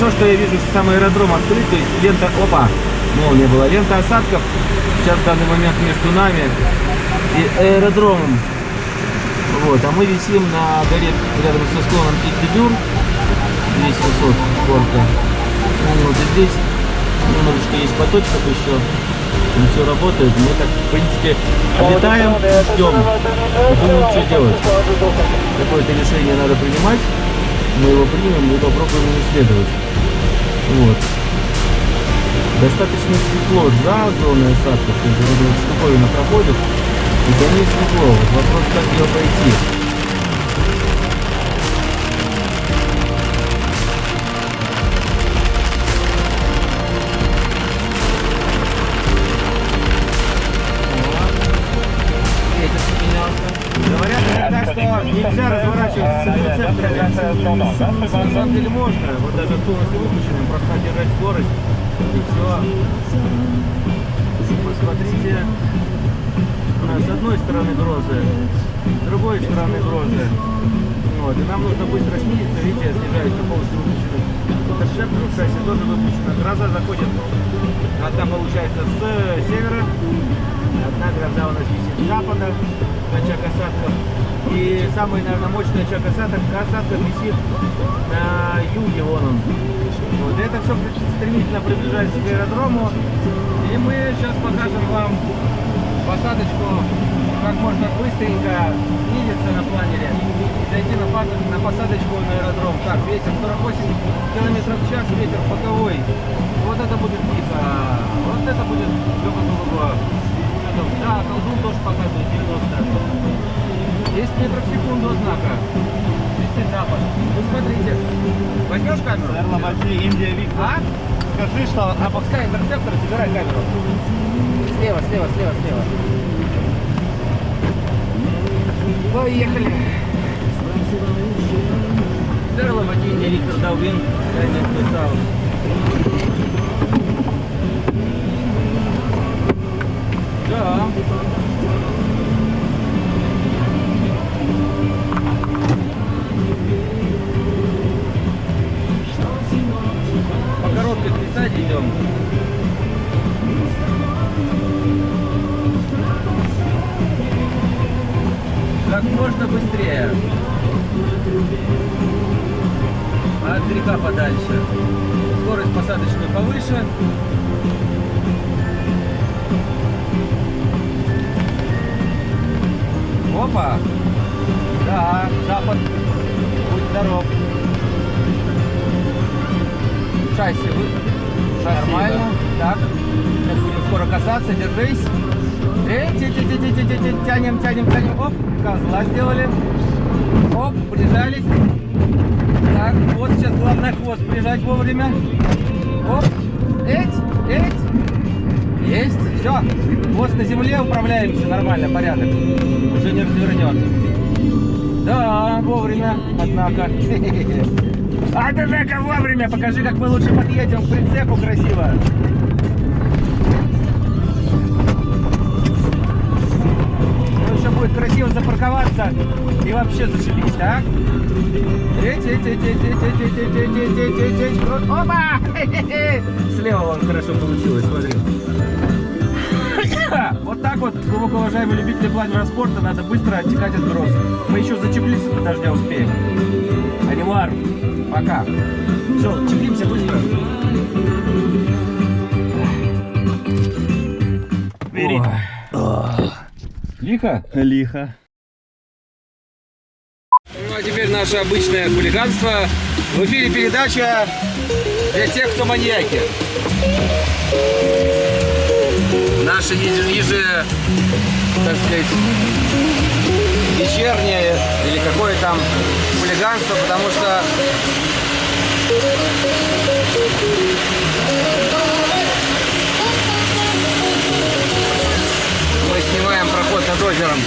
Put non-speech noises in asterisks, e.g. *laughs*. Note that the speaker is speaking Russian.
Хорошо, что я вижу, что сам аэродром открыт, то есть лента, опа, молния была, лента осадков сейчас в данный момент между нами и аэродромом. Вот, а мы висим на горе рядом со склоном Кит-Бедюр, здесь высот горка. Вот, и здесь немножечко есть поточков еще, не все работает. Мы так, в принципе, летаем, ждем, думаем, что делать. Какое-то решение надо принимать, мы его примем и попробуем исследовать. Вот. Достаточно светло за зоной осадков, то есть вот эта штуковина проходит, и за ней светло. Вот вопрос, как ее пройти. На самом деле можно. Вот даже полностью выключенным просто держать скорость. И все. Посмотрите. С одной стороны грозы, с другой стороны грозы. Вот. И нам нужно быстро снизиться. Видите, я снижаюсь на полностью выключенным. Интерцептор шасси тоже выключена. Гроза заходит. Одна получается с севера. Одна гроза у нас висит с запада. Очаг осадков. И самый, наверное, мощный очаг осадков, осадков висит на юге, вон он. Вот. Это все стремительно приближается к аэродрому. И мы сейчас покажем вам посадочку, как можно быстренько снизиться на планере зайти на, на посадочку на аэродром. Так, ветер 48 км в час, ветер боковой. Вот это будет дико. Вот это будет легко Да, колдун тоже показывает 90. 10 метров в секунду, однако. Вести запад. Вы смотрите. Возьмешь камеру? Наверное, возьми Индия Виктор. А? Скажи, что Опускай интерцептор, забирай камеру. Слева, слева, слева, слева. Поехали. Серло водіння Віктор Давин, я не Короткой глиссаде идем. Как можно быстрее. От греха подальше. Скорость посадочную повыше. Опа! Да, запад. Будь здоров. Шасси вы. Шасси, Нормально. Так. Сейчас будем скоро касаться. Держись. Ти- ти- ти- ти- Тянем, тянем, тянем. Оп, козла сделали. Оп, прижались. Так, вот сейчас главное хвост прижать вовремя. Оп, эть, эть. Есть, все. Хвост на земле, управляемся, нормально, порядок. Уже не развернет. Да, вовремя, однако. *laughs* А ты, Жека, вовремя! Покажи, как мы лучше подъедем к прицепу красиво. Ну, будет красиво запарковаться и вообще зашибись, так? Опа! Слева он хорошо получилось, смотри. Вот так вот, глубоко уважаемые любители планера спорта, надо быстро оттекать от гроз. Мы еще зацепиться до дождя успеем. Анимар! Пока. Все, чеплимся быстро. Бери. Лихо? Лихо. Ну а теперь наше обычное хулиганство. В эфире передача для тех, кто маньяки. Наше еже, еже- так сказать, вечернее или какое там хулиганство, потому что мы снимаем проход над озером.